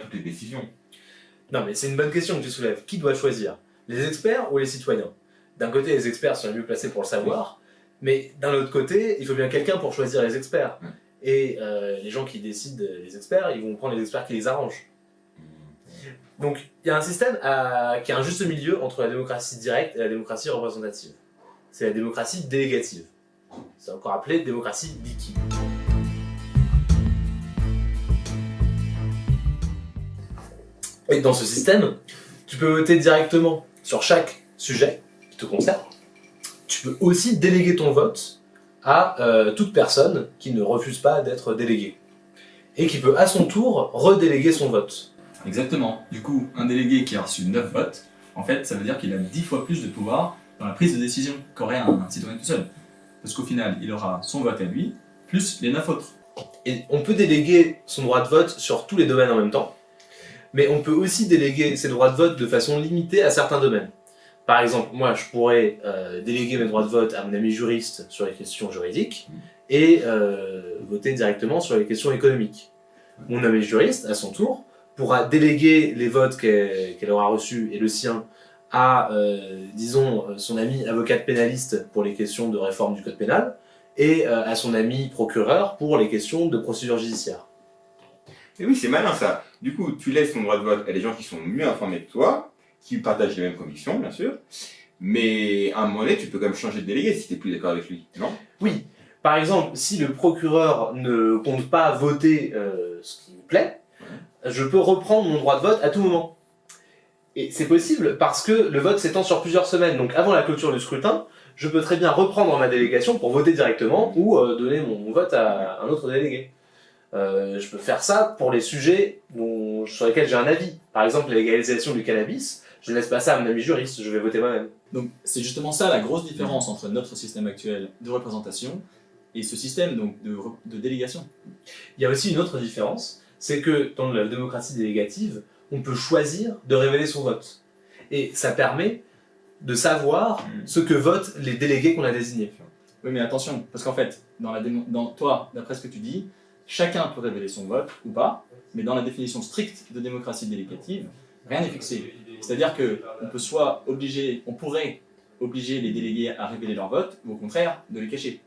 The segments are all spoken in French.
toutes les décisions. Non, mais c'est une bonne question que tu soulèves. Qui doit choisir? Les experts ou les citoyens? D'un côté, les experts sont les mieux placés pour le savoir, mais d'un autre côté, il faut bien quelqu'un pour choisir les experts. Et euh, les gens qui décident, les experts, ils vont prendre les experts qui les arrangent. Donc, il y a un système à- qui a un juste milieu entre la démocratie directe et la démocratie représentative. C'est la démocratie délégative. C'est encore appelé démocratie liquide. Et dans ce système, tu peux voter directement sur chaque sujet qui te concerne. Tu peux aussi déléguer ton vote à euh, toute personne qui ne refuse pas d'être déléguée. Et qui peut à son tour redéléguer son vote. Exactement. Du coup, un délégué qui a reçu 9 votes, en fait, ça veut dire qu'il a 10 fois plus de pouvoir dans la prise de décision qu'aurait un, un citoyen tout seul. Parce qu'au final, il aura son vote à lui, plus les 9 autres. Et on peut déléguer son droit de vote sur tous les domaines en même temps, mais on peut aussi déléguer ses droits de vote de façon limitée à certains domaines. Par exemple, moi, je pourrais euh, déléguer mes droits de vote à mon ami juriste sur les questions juridiques et euh, voter directement sur les questions économiques. Mon ami juriste, à son tour, pourra déléguer les votes qu'elle aura reçus et le sien à, euh, disons, son ami avocate pénaliste pour les questions de réforme du code pénal et à son ami procureur pour les questions de procédure judiciaire. Et oui, c'est malin ça. Du coup, tu laisses ton droit de vote à des gens qui sont mieux informés que toi, qui partagent les mêmes convictions, bien sûr. Mais à un moment donné, tu peux quand même changer de délégué si tu n'es plus d'accord avec lui, non? Oui, par exemple, si le procureur ne compte pas voter euh, ce qui me plaît, je peux reprendre mon droit de vote à tout moment. Et c'est possible parce que le vote s'étend sur plusieurs semaines. Donc avant la clôture du scrutin, je peux très bien reprendre ma délégation pour voter directement ou euh, donner mon vote à un autre délégué. Euh, je peux faire ça pour les sujets dont, sur lesquels j'ai un avis. Par exemple, la légalisation du cannabis, je ne laisse pas ça à mon ami juriste, je vais voter moi-même. Donc, c'est justement ça la grosse différence entre notre système actuel de représentation et ce système donc, de, délégation. Il y a aussi une autre différence, c'est que dans la démocratie délégative, on peut choisir de révéler son vote. Et ça permet de savoir Mm. ce que votent les délégués qu'on a désignés. Oui, mais attention, parce qu'en fait, dans, la démo- dans toi, d'après ce que tu dis, chacun peut révéler son vote ou pas, mais dans la définition stricte de démocratie délégative, rien n'est fixé. C'est-à-dire que on peut soit obliger, on pourrait obliger les délégués à révéler leur vote, ou au contraire, de les cacher.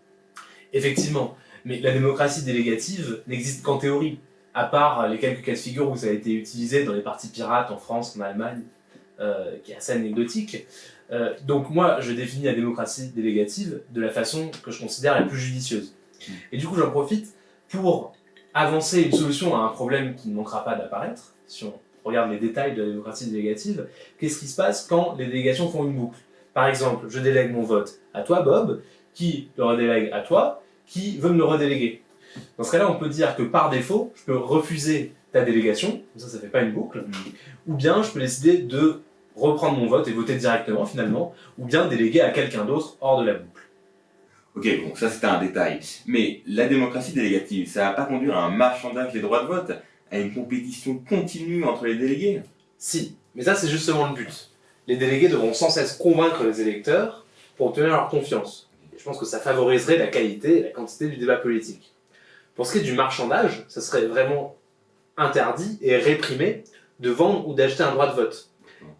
Effectivement, mais la démocratie délégative n'existe qu'en théorie, à part les quelques cas de figure où ça a été utilisé dans les partis pirates en France, en Allemagne, euh, qui est assez anecdotique. Euh, donc moi, je définis la démocratie délégative de la façon que je considère la plus judicieuse. Et du coup, j'en profite pour avancer une solution à un problème qui ne manquera pas d'apparaître, si on regarde les détails de la démocratie délégative, qu'est-ce qui se passe quand les délégations font une boucle? Par exemple, je délègue mon vote à toi, Bob, qui le redélègue à toi, qui veut me le redéléguer? Dans ce cas-là, on peut dire que par défaut, je peux refuser ta délégation, ça, ça fait pas une boucle, ou bien je peux décider de reprendre mon vote et voter directement, finalement, ou bien déléguer à quelqu'un d'autre hors de la boucle. Ok, bon, ça c'était un détail. Mais la démocratie délégative, ça va pas conduire à un marchandage des droits de vote, à une compétition continue entre les délégués? Si, mais ça, c'est justement le but. Les délégués devront sans cesse convaincre les électeurs pour obtenir leur confiance. Je pense que ça favoriserait la qualité et la quantité du débat politique. Pour ce qui est du marchandage, ça serait vraiment interdit et réprimé de vendre ou d'acheter un droit de vote.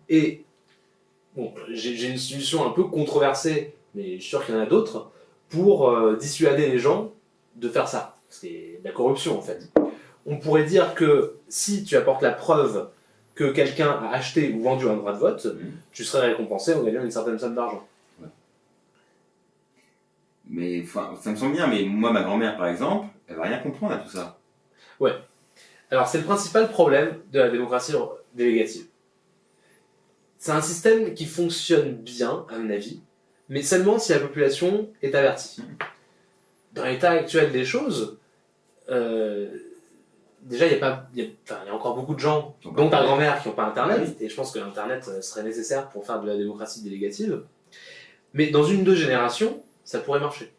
Et bon, j'ai une solution un peu controversée, mais je suis sûr qu'il y en a d'autres, pour euh, dissuader les gens de faire ça. C'est de la corruption en fait. On pourrait dire que si tu apportes la preuve que quelqu'un a acheté ou vendu un droit de vote, Mhm. tu serais récompensé en gagnant une certaine somme d'argent. Mais ça me semble bien, mais moi, ma grand-mère, par exemple, elle va rien comprendre à tout ça. Alors c'est le principal problème de la démocratie délégative. C'est un système qui fonctionne bien, à mon avis, mais seulement si la population est avertie. Dans l'état actuel des choses, euh, déjà il y, a pas- il y a- enfin, il y a encore beaucoup de gens, Donc, dont ta grand-mère, qui n'ont pas Internet, et je pense que Internet euh, serait nécessaire pour faire de la démocratie délégative. Mais dans une ou deux générations, ça pourrait marcher.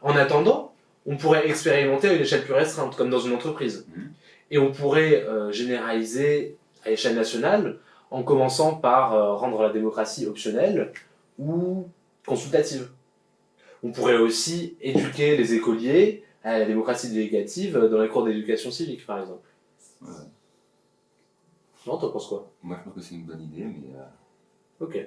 En attendant, on pourrait expérimenter à une échelle plus restreinte, comme dans une entreprise. Mhm. Et on pourrait euh, généraliser à échelle nationale en commençant par euh, rendre la démocratie optionnelle ou consultative. On pourrait aussi éduquer les écoliers à la démocratie délégative dans les cours d'éducation civique, par exemple. Non, t'en penses quoi? Moi, je pense que c'est une bonne idée, mais euh, Ok.